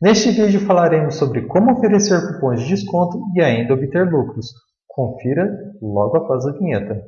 Neste vídeo falaremos sobre como oferecer cupons de desconto e ainda obter lucros. Confira logo após a vinheta.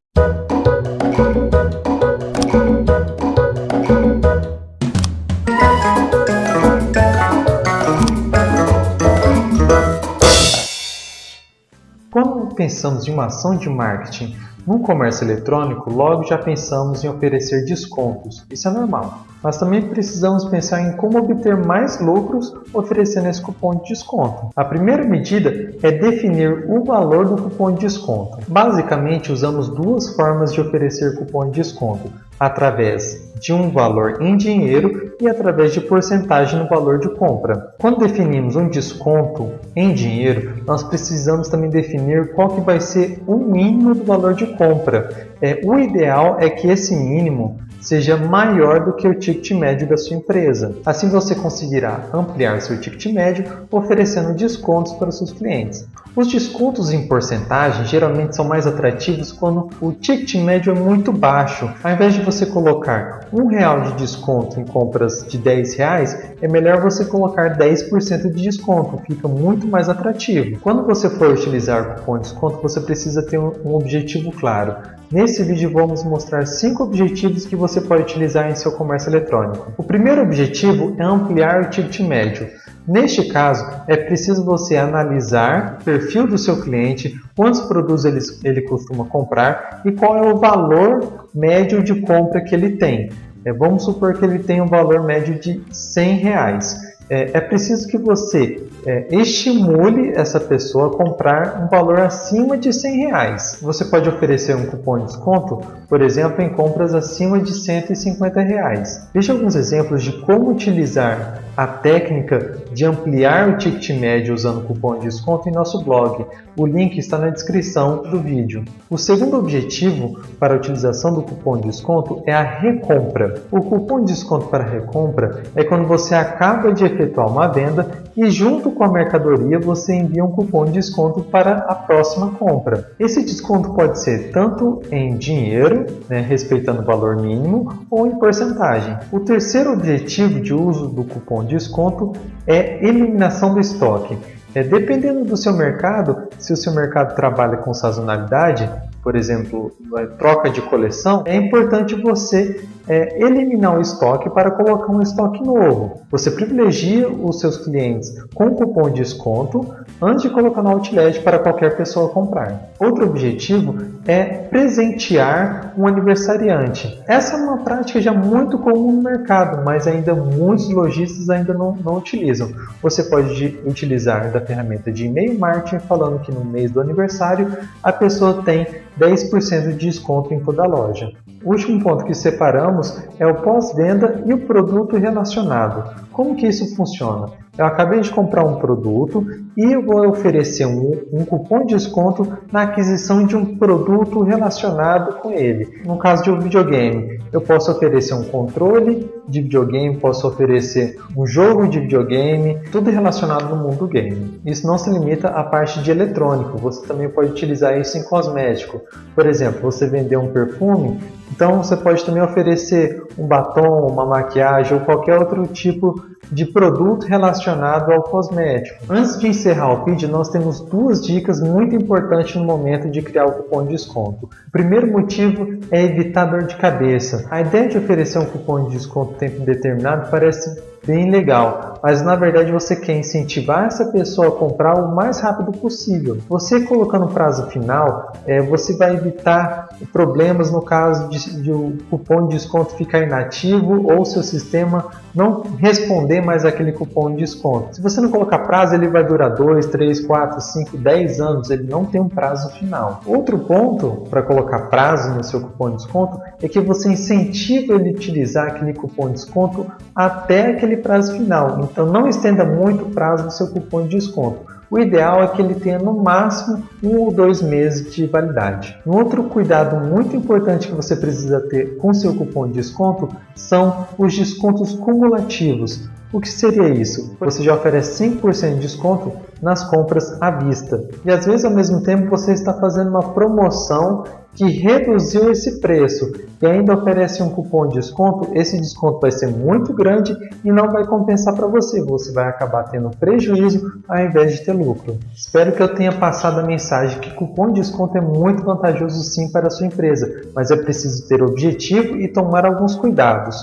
Quando pensamos em uma ação de marketing no comércio eletrônico, logo já pensamos em oferecer descontos. Isso é normal. Mas também precisamos pensar em como obter mais lucros oferecendo esse cupom de desconto. A primeira medida é definir o valor do cupom de desconto. Basicamente, usamos duas formas de oferecer cupom de desconto através de um valor em dinheiro e através de porcentagem no valor de compra. Quando definimos um desconto em dinheiro, nós precisamos também definir qual que vai ser o mínimo do valor de compra. É, o ideal é que esse mínimo seja maior do que o ticket médio da sua empresa. Assim você conseguirá ampliar seu ticket médio oferecendo descontos para seus clientes. Os descontos em porcentagem geralmente são mais atrativos quando o ticket médio é muito baixo. Ao invés de você colocar um real de desconto em compras de 10 reais, é melhor você colocar 10% de desconto, fica muito mais atrativo. Quando você for utilizar o cupom de desconto, você precisa ter um objetivo claro. Nesse vídeo vamos mostrar 5 objetivos que você pode utilizar em seu comércio eletrônico. O primeiro objetivo é ampliar o ticket médio. Neste caso, é preciso você analisar o perfil do seu cliente, quantos produtos ele, ele costuma comprar e qual é o valor médio de compra que ele tem. É, vamos supor que ele tem um valor médio de 100 reais é, é preciso que você é, estimule essa pessoa a comprar um valor acima de 100 reais. Você pode oferecer um cupom de desconto, por exemplo, em compras acima de 150 reais. Veja alguns exemplos de como utilizar a técnica de ampliar o ticket médio usando cupom de desconto em nosso blog. O link está na descrição do vídeo. O segundo objetivo para a utilização do cupom de desconto é a recompra. O cupom de desconto para recompra é quando você acaba de efetuar uma venda e junto com a mercadoria você envia um cupom de desconto para a próxima compra. Esse desconto pode ser tanto em dinheiro, né, respeitando o valor mínimo, ou em porcentagem. O terceiro objetivo de uso do cupom de desconto é eliminação do estoque. É, dependendo do seu mercado, se o seu mercado trabalha com sazonalidade, por exemplo, troca de coleção, é importante você é, eliminar o estoque para colocar um estoque novo. Você privilegia os seus clientes com cupom de desconto antes de colocar no Outlet para qualquer pessoa comprar. Outro objetivo é presentear um aniversariante. Essa é uma prática já muito comum no mercado, mas ainda muitos lojistas ainda não, não utilizam. Você pode utilizar da ferramenta de e-mail marketing falando que no mês do aniversário a pessoa tem 10% de desconto em toda a loja. O último ponto que separamos é o pós-venda e o produto relacionado. Como que isso funciona? Eu acabei de comprar um produto e eu vou oferecer um, um, cupom de desconto na aquisição de um produto relacionado com ele. No caso de um videogame, eu posso oferecer um controle de videogame, posso oferecer um jogo de videogame, tudo relacionado no mundo game. Isso não se limita à parte de eletrônico, você também pode utilizar isso em cosmético. Por exemplo, você vender um perfume, então você pode também oferecer um batom, uma maquiagem ou qualquer outro tipo de produto relacionado ao cosmético. Antes de encerrar o vídeo, nós temos duas dicas muito importantes no momento de criar o cupom de desconto. O primeiro motivo é evitar dor de cabeça. A ideia de oferecer um cupom de desconto tempo indeterminado parece bem legal, mas na verdade você quer incentivar essa pessoa a comprar o mais rápido possível. Você colocando prazo final, é, você vai evitar problemas no caso de, de o cupom de desconto ficar inativo ou seu sistema não responder mais aquele cupom de desconto. Se você não colocar prazo, ele vai durar 2, 3, 4, 5, 10 anos, ele não tem um prazo final. Outro ponto para colocar prazo no seu cupom de desconto é que você incentiva ele a utilizar aquele cupom de desconto até aquele prazo final. Então não estenda muito o prazo do seu cupom de desconto. O ideal é que ele tenha no máximo um ou dois meses de validade. Um outro cuidado muito importante que você precisa ter com seu cupom de desconto são os descontos cumulativos. O que seria isso? Você já oferece 5% de desconto nas compras à vista. E às vezes ao mesmo tempo você está fazendo uma promoção que reduziu esse preço e ainda oferece um cupom de desconto, esse desconto vai ser muito grande e não vai compensar para você. Você vai acabar tendo prejuízo ao invés de ter lucro. Espero que eu tenha passado a mensagem que cupom de desconto é muito vantajoso sim para a sua empresa, mas é preciso ter objetivo e tomar alguns cuidados.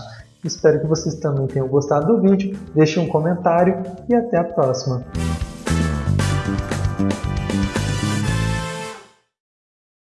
Espero que vocês também tenham gostado do vídeo. Deixe um comentário e até a próxima.